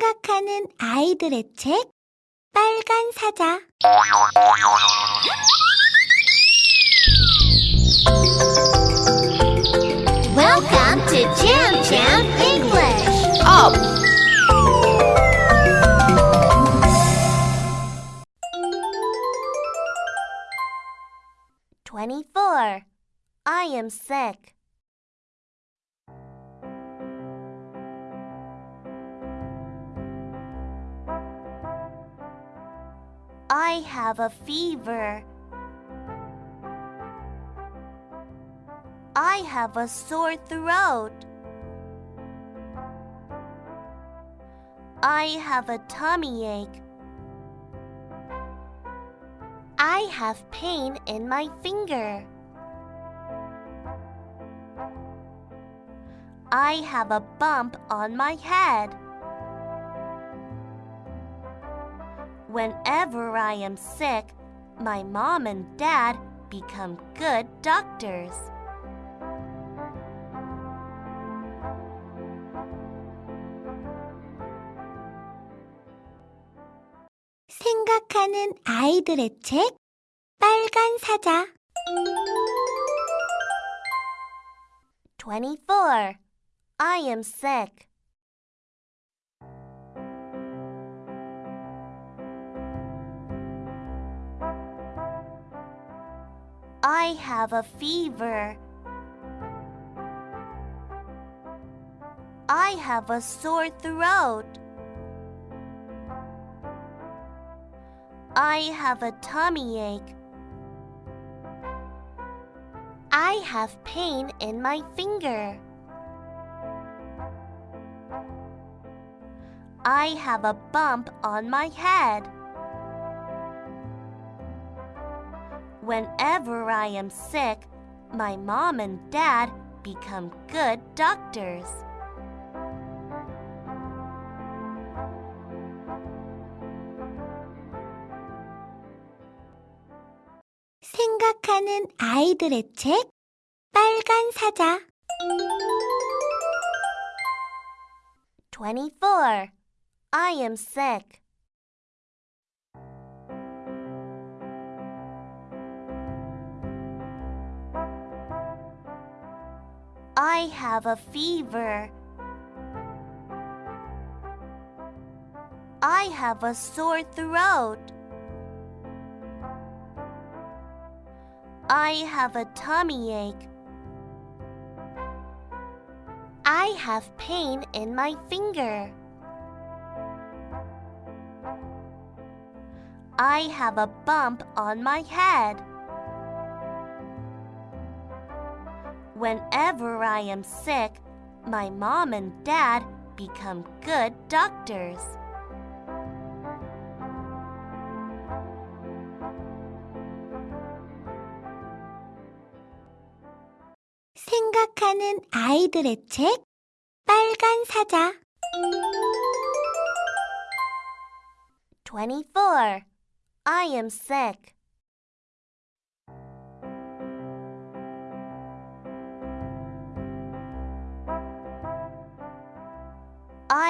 생각하는 아이들의 책 빨간 사자 Welcome to Jam Jam English. Up! Twenty-four. I am sick. I have a fever. I have a sore throat. I have a tummy ache. I have pain in my finger. I have a bump on my head. Whenever I am sick, my mom and dad become good doctors. 생각하는 아이들의 책 빨간 사자 24. I am sick. I have a fever. I have a sore throat. I have a tummy ache. I have pain in my finger. I have a bump on my head. Whenever I am sick, my mom and dad become good doctors. 생각하는 아이들의 책 빨간 사자 24. I am sick. I have a fever. I have a sore throat. I have a tummy ache. I have pain in my finger. I have a bump on my head. Whenever I am sick, my mom and dad become good doctors. 생각하는 아이들의 책 빨간 사자 24. I am sick.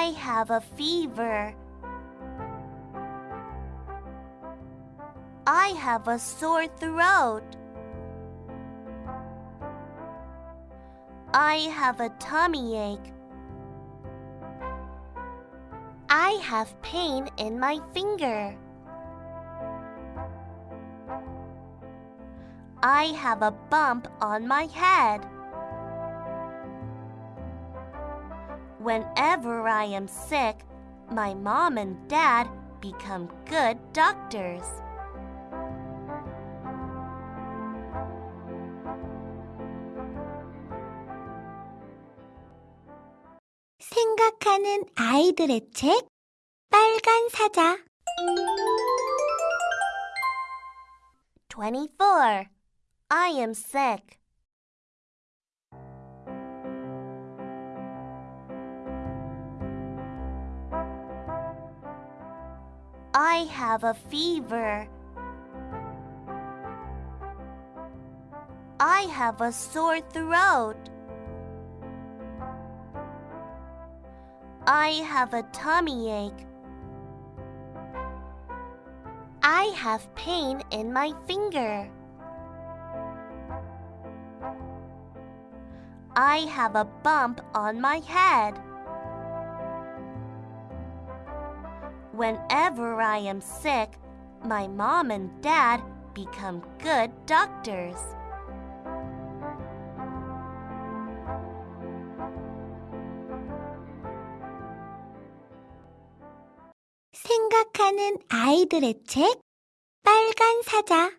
I have a fever. I have a sore throat. I have a tummy ache. I have pain in my finger. I have a bump on my head. Whenever I am sick, my mom and dad become good doctors. 생각하는 아이들의 책 빨간 사자 24. I am sick. I have a fever. I have a sore throat. I have a tummy ache. I have pain in my finger. I have a bump on my head. Whenever I am sick, my mom and dad become good doctors. 생각하는 아이들의 책 빨간 사자